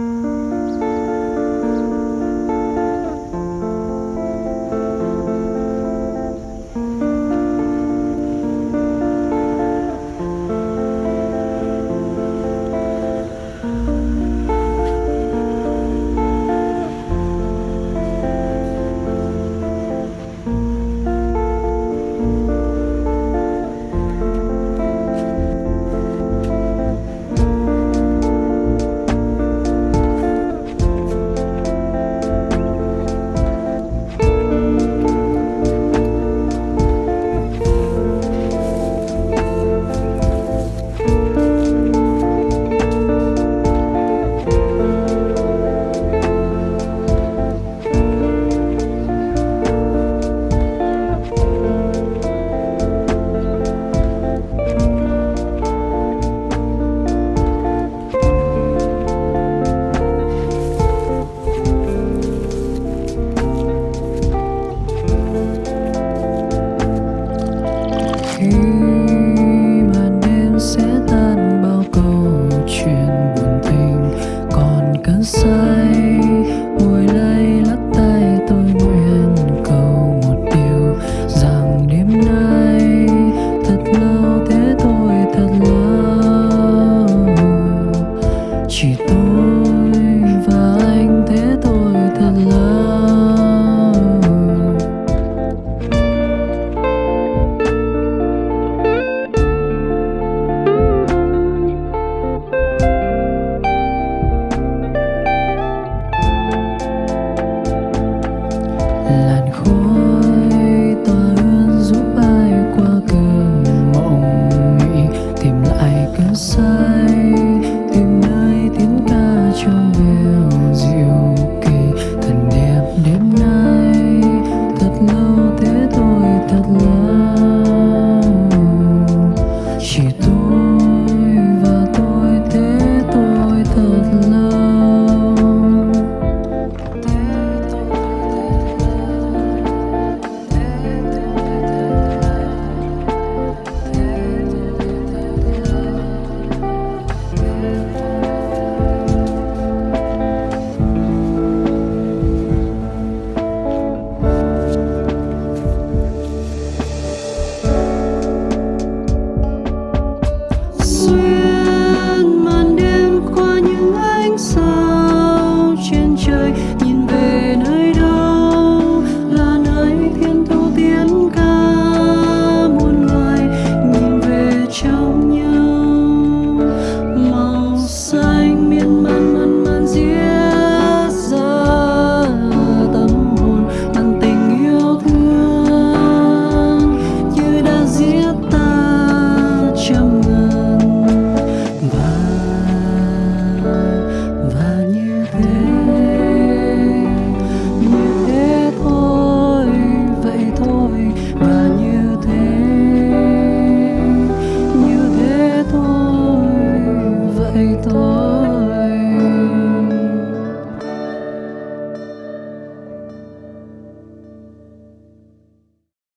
khi show